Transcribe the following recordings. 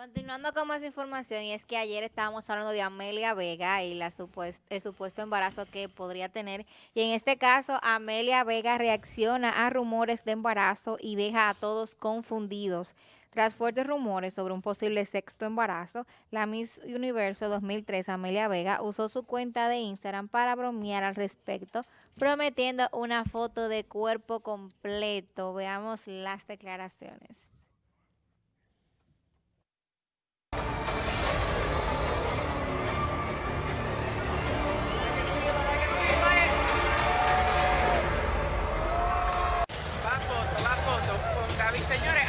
Continuando con más información, y es que ayer estábamos hablando de Amelia Vega y la el supuesto embarazo que podría tener. Y en este caso, Amelia Vega reacciona a rumores de embarazo y deja a todos confundidos. Tras fuertes rumores sobre un posible sexto embarazo, la Miss Universo 2003, Amelia Vega, usó su cuenta de Instagram para bromear al respecto, prometiendo una foto de cuerpo completo. Veamos las declaraciones. Señores,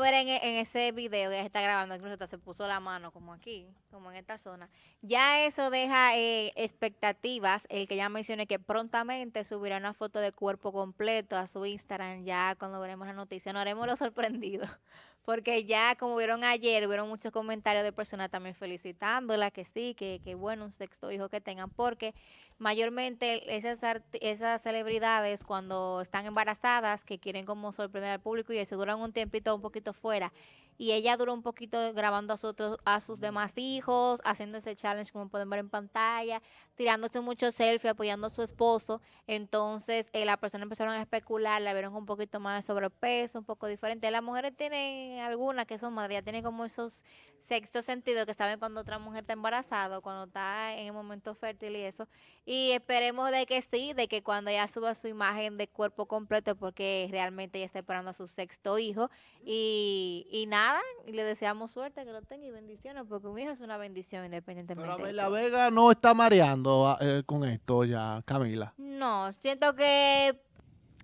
ver en, ese video que está grabando, incluso se puso la mano como aquí, como en esta zona. Ya eso deja eh, expectativas, el que ya mencioné que prontamente subirá una foto de cuerpo completo a su Instagram, ya cuando veremos la noticia, nos haremos lo sorprendido, porque ya como vieron ayer, vieron muchos comentarios de personas también felicitándola, que sí, que, que bueno, un sexto hijo que tengan, porque mayormente esas, esas celebridades cuando están embarazadas, que quieren como sorprender al público y se duran un tiempito un poquito fuera, y ella duró un poquito grabando a, sus otros, a sus demás hijos, haciendo ese challenge como pueden ver en pantalla, tirándose muchos selfies, apoyando a su esposo. Entonces eh, las personas empezaron a especular, la vieron un poquito más de sobrepeso, un poco diferente. Las mujeres tienen algunas que son madres, ya tienen como esos sexto sentido que saben cuando otra mujer está embarazada, cuando está en el momento fértil y eso. Y esperemos de que sí, de que cuando ella suba su imagen de cuerpo completo, porque realmente ella está esperando a su sexto hijo. Y, y nada y le deseamos suerte, que lo tenga y bendiciones, porque un hijo es una bendición independientemente. Pero la Vega no está mareando ah, eh, con esto ya, Camila. No, siento que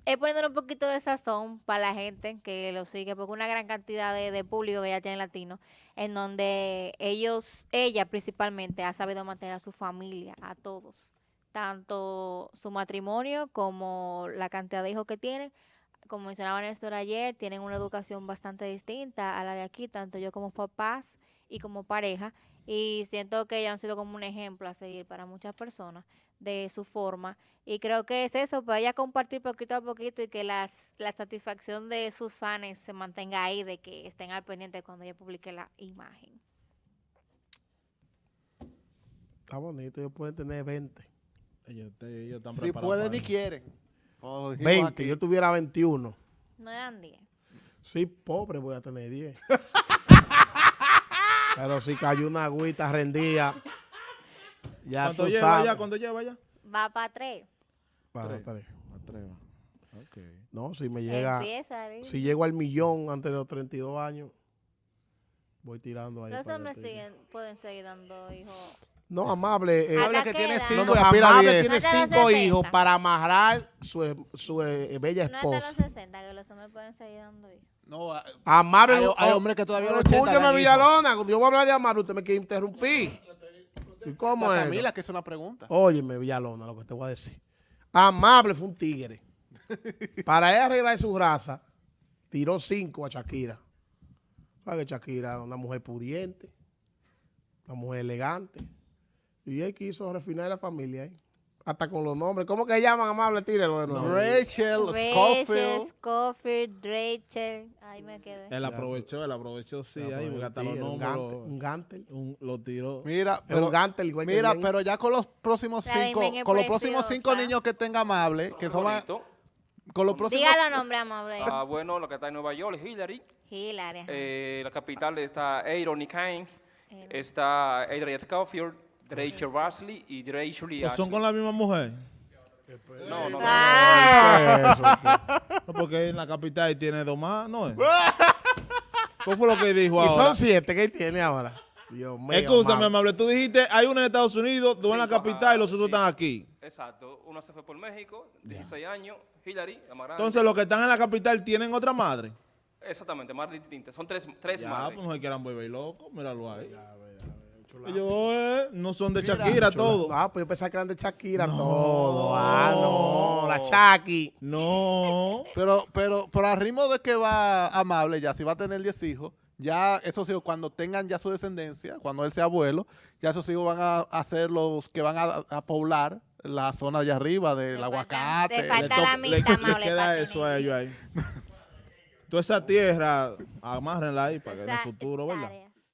es poniendo un poquito de sazón para la gente que lo sigue, porque una gran cantidad de, público que ya tiene latino, en donde ellos, ella principalmente, ha sabido mantener a su familia, a todos, tanto su matrimonio como la cantidad de hijos que tienen, como mencionaba Néstor ayer, tienen una educación bastante distinta a la de aquí, tanto yo como papás y como pareja, y siento que ellos han sido como un ejemplo a seguir para muchas personas de su forma, y creo que es eso, para ella compartir poquito a poquito y que las, la satisfacción de sus fans se mantenga ahí, de que estén al pendiente cuando ella publique la imagen. Está bonito, ellos pueden tener 20. Ellos, ellos están si pueden y quieren. 20, yo tuviera 21. No eran 10. Sí, pobre voy a tener 10. Pero si cayó una agüita rendida, ya ¿Cuánto lleva ya? ¿Cuánto lleva ya? Va para 3. Para 3. Para 3 okay. No, si me llega, si llego al millón antes de los 32 años, voy tirando ahí. Los hombres siguen, pueden seguir dando hijos no, Amable, eh, amable que tiene cinco, amable tiene cinco hijos para amarrar su, su eh, bella esposa. No hasta los 60, que los hombres pueden seguir dando hijos. No, amable, hay, hay, hombres que todavía no Escúchame, Villalona, cuando yo voy a hablar de amable, usted me quiere interrumpir. ¿Y cómo es? Camila, que es una pregunta. Óyeme, Villalona, lo que te voy a decir. Amable fue un tigre. para él arreglar su raza, tiró cinco a Shakira. ¿Sabes que Shakira es una mujer pudiente? Una mujer elegante. Y él quiso refinar la familia ahí. Hasta con los nombres. ¿Cómo que llaman amable? Tírelo de nuevo. Rachel, Scofield. Scofield, Rachel. Ahí me quedé. Él aprovechó, él aprovechó, sí. ahí, hasta los nombres. Un Gantel. Un, lo tiró. Mira, pero, un Gantel, igual mira, pero ya con los próximos cinco, con los próximos cinco niños que tenga amable, que son con los próximos... Diga los nombres, amable. Ah, bueno, lo que está en Nueva York Hillary. Hillary. Eh, la capital está Aaron y Kane. Está Adrian Scofield. Rachel Rasley y Rachel pues ¿Son con la misma mujer? No, no. Ah. No, porque en la capital tiene dos más, ¿no es? ¿Cómo fue lo que dijo ahora? Y son siete que tiene ahora. Dios mío. Escúchame, amable. Tú dijiste, hay uno en Estados Unidos, dos en la capital y los otros están aquí. Exacto. Uno se fue por México, 16 años, Hillary, la más Entonces, los que están en la capital tienen otra madre. Exactamente, más distintas. Son tres, tres ya, madres. pues no hay que eran bebé loco, míralo ahí. Eh, no son de Shakira Chula. todo. Ah, pues yo pensaba que eran de Shakira No. todo. Ah, no. La Shaki. No. Pero, pero, pero al ritmo de que va amable ya, si va a tener 10 hijos, ya esos hijos cuando tengan ya su descendencia, cuando él sea abuelo, ya esos hijos van a, a ser los que van a, a poblar la zona de arriba del Le falta- aguacate. le falta la le- mitad, le Maule, queda eso a ellos ahí. Toda esa tierra, amárrenla ahí para que en el futuro, ¿verdad?